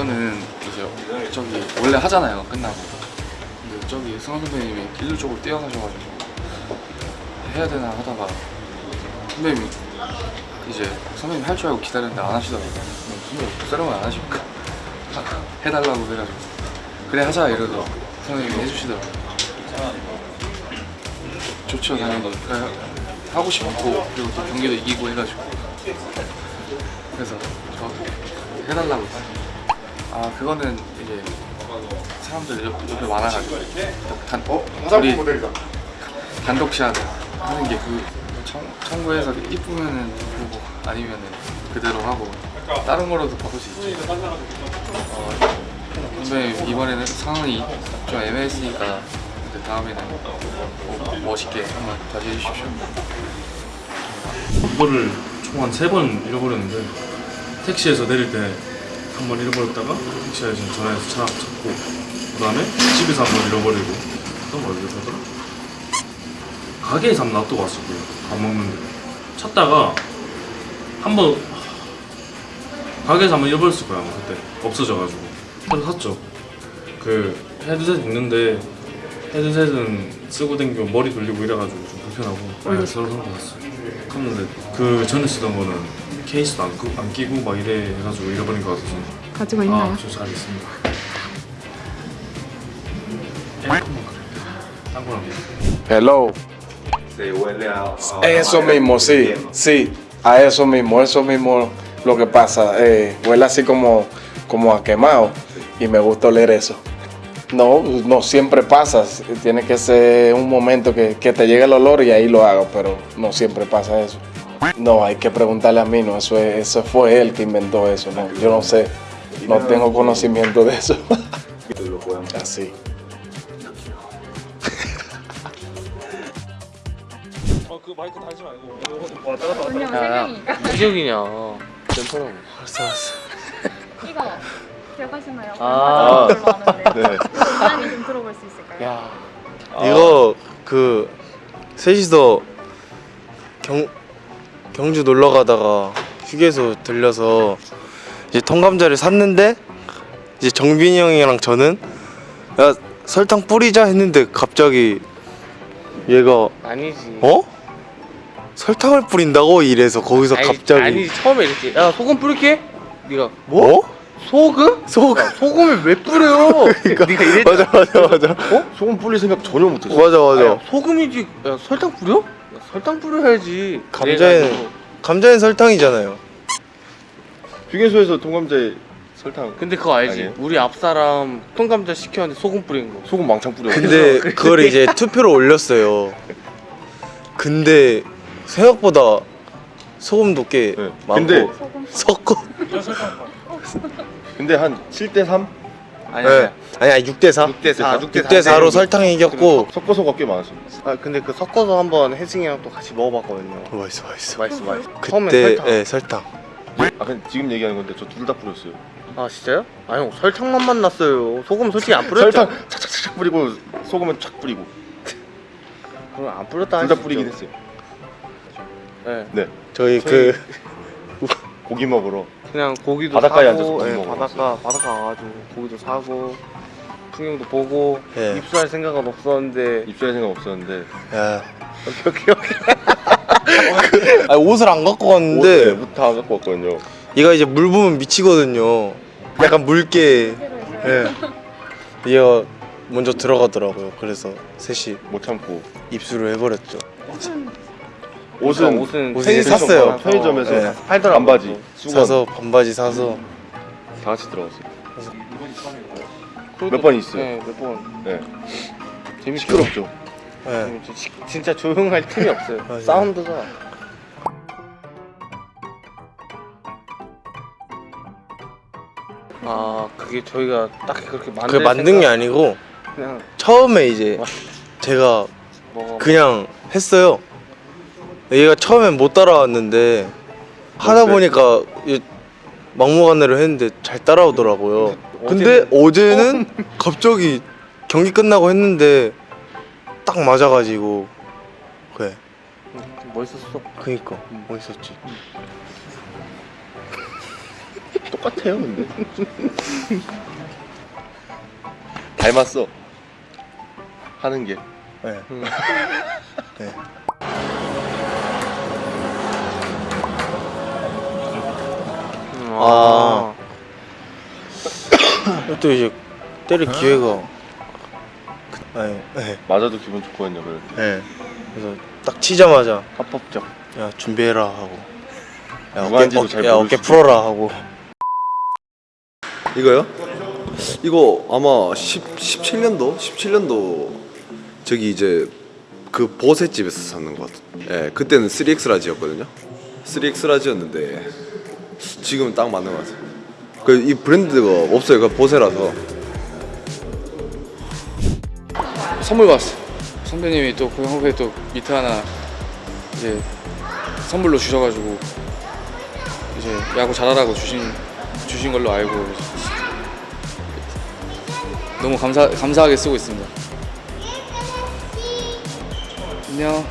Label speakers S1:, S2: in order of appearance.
S1: 그거는 이제 저기 원래 하잖아요. 끝나고. 근데 저기 승원 선배님이 일루 쪽으로 뛰어가셔가지고 해야 되나 하다가 선배님이 이제 선배님 할 줄 알고 기다렸는데 안 하시더라고요. 선배님 촬영을 안 하십니까? 해달라고 해가지고. 그래 하자 이러서 선배님이 해주시더라고요. 좋죠 당연히. 그래, 하고 싶었고 그리고 또 경기도 이기고 해가지고. 그래서 저 해달라고 아 그거는 이제 사람들 옆, 옆에 많아가지고 단,
S2: 어?
S1: 우리. 단독샷 하는 게 그 청구해서 이쁘면은 보고 아니면은 그대로 하고 다른 거로도 바꿀 수 있죠 어, 선배님 이번에는 상황이 좀 애매했으니까 이제 다음에는 꼭 멋있게 한번 다시 해주십시오
S3: 이거를 총 한 세 번 잃어버렸는데 택시에서 내릴 때 한번 잃어버렸다가 택시 아저씨 전화해서 차 찾고 그 다음에 집에서 한번 잃어버리고 또뭐 잃어버렸더라? 가게에서 한번 놔두고 왔었고요. 밥 먹는데. 찾다가 한번 가게에서 한번 잃어버렸을 거야 아마 그때. 없어져가지고. 새로 샀죠. 그 헤드셋 있는데 헤드셋은 쓰고 댕기면 머리 돌리고 이래가지고 좀 불편하고. 네, 새로 산거 같았어요. 샀는데 그 전에 쓰던 거는 케이스도 안, 끼- 안 끼고 막 이래 해가지고 잃어버린 것 같아서
S4: 가지고 있나요?
S3: 아저 잘 있습니다 에어컨만 그래 딴 거랑
S2: Hello.
S5: Se huele a, a-
S2: Eso
S5: a-
S2: mismo, sí, sí, a eso mismo, eso mismo lo que pasa. Eh, huele así como, como a quemado y me gusta oler eso. No, no siempre pasa, tiene que ser un momento que, que te llegue el olor y ahí lo hago, pero no siempre pasa eso. No, hay que preguntarle a mí, no, eso, es- eso fue él que inventó eso, no, yo no sé, no tengo conocimiento de eso.
S5: lo puedan-
S2: Así.
S3: 그 마이크 달지 말고
S4: 분명 세 명이니까
S1: 이적이냐 괜찮아
S3: 알았어 알았어
S4: 이거 기억하시나요?
S1: 아.
S4: 걸로 아는데
S5: 네.
S4: 간단히 좀 들어볼 수 있을까요?
S1: 야
S6: 이거 그 셋이서 경 경주 놀러 가다가 휴게소 들려서 이제 통감자를 샀는데 이제 정빈이 형이랑 저는 야 설탕 뿌리자 했는데 갑자기 얘가
S7: 아니지.
S6: 어? 설탕을 뿌린다고 이래서 거기서
S7: 아니,
S6: 갑자기
S7: 아니 처음에 이랬지. 야 소금 뿌릴게. 네가
S6: 뭐?
S7: 소금?
S6: 소
S7: 야, 소금을 왜 뿌려? 네가 이랬잖아.
S6: 맞아 맞아 맞아
S5: 어? 소금 뿌릴 생각 전혀 못했어.
S6: 맞아 맞아
S7: 야, 소금이지. 야 설탕 뿌려? 야, 설탕 뿌려야지.
S6: 감자에는-
S7: 그래가지고.
S6: 감자는 설탕이잖아요
S5: 휴게소에서 통감자에 설탕.
S7: 근데 그거 알지?
S5: 아니에요?
S7: 우리 앞 사람 통감자 시켰는데 소금 뿌린 거.
S5: 소금 망창 뿌려.
S6: 근데 그걸 이제 투표로 올렸어요. 근데 생각보다 소금 도 꽤
S5: 네.
S6: 많고
S5: 근데
S4: 소금
S6: 섞어
S5: 근데 한 7대 3
S7: 아니야.
S6: 네. 아니 6대 4.
S7: 6대 4. 6대
S6: 6대 4로 설탕이 이겼고
S5: 섞어서가 꽤 많았어.
S7: 아 근데 그 섞어서 한번 혜승이랑 또 같이 먹어봤거든요.
S6: 맛있어 맛있어.
S7: 맛있어 맛있어. 처음에
S6: 그때
S7: 설탕.
S6: 예, 설탕.
S5: 아 근데 지금 얘기하는 건데 저 둘 다 뿌렸어요.
S7: 아 진짜요? 아니 형 설탕만 났어요. 소금 솔직히 안 뿌렸죠?
S5: 설탕 착착착착 뿌리고 소금은 착 뿌리고
S7: 그럼 안 뿌렸다
S5: 둘다
S7: 하시죠.
S5: 뿌리긴 했어요.
S7: 네.
S5: 네.
S6: 저희
S7: 저희-
S6: 그
S5: 고기 먹으러
S7: 그냥 고기도
S5: 바닷가에 앉아서
S7: 사고
S5: 고기
S7: 예,
S5: 먹으러
S7: 바닷가 바닷가 가가지고 고기도 사고 풍경도 보고
S6: 예.
S7: 입수할 생각은 없었는데
S5: 입수할 생각 없었는데
S6: 야.
S7: 여기 여기
S6: 아니, 옷을 안 갖고 왔는데
S5: 옷다 갖고 왔거든요.
S6: 얘가 이제 물 부으면 미치거든요. 약간 물게 예. 얘가 먼저 들어가더라고요. 그래서 셋이
S5: 못 참고
S6: 입수를 해버렸죠.
S5: 옷은
S7: 옷은 편의점
S6: 샀어요.
S5: 편의점에서
S6: 네.
S7: 팔더라고
S5: 반바지, 수건
S6: 사서 반바지 사서
S5: 다 같이 들어갔어요. 몇 번 있어요.
S7: 네, 몇 번.
S5: 네.
S7: 재밌죠.
S5: 시끄럽죠.
S6: 예.
S7: 재밌죠. 시- 진짜 조용할 틈이 없어요.
S6: 맞아요.
S7: 사운드가. 아 그게 저희가 딱히 그렇게 만들
S6: 그 만든 게
S7: 생각-
S6: 아니고
S7: 그냥
S6: 처음에 이제 제가. 그냥 했어요. 얘가 처음엔 못 따라왔는데 하다? 보니까 이 막무가내로 했는데 잘 따라오더라고요. 근데
S7: 어제는-
S6: 어제는 갑자기 경기 끝나고 했는데 딱 맞아가지고 그래.
S7: 멋있었어.
S6: 그니까 멋있었지.
S5: 똑같아요 근데 닮았어 하는 게
S6: 네. 네. 아. 또 이제 때릴 기회가 그- 네, 네,
S5: 맞아도 기분 좋거든요 그럴 때
S6: 네. 그래서 딱 치자마자
S5: 합법적.
S6: 야 준비해라 하고. 야 어깨, 잘야 어깨 풀어라 하고.
S8: 이거요? 이거 아마 10, 17년도? 17년도 저기 이제 그 보세집에서 샀는 것 같아요 예, 그때는 3X large였거든요. 3X large였는데 지금은 딱 맞는 것 같아요 그 이 브랜드가 없어요 그 보세라서
S1: 선물 받았어. 선배님이 또 고영 후배 또 미트 하나 이제 선물로 주셔가지고 이제 야구 잘하라고 주신 주신 걸로 알고 너무 감사 감사하게 쓰고 있습니다. 안녕.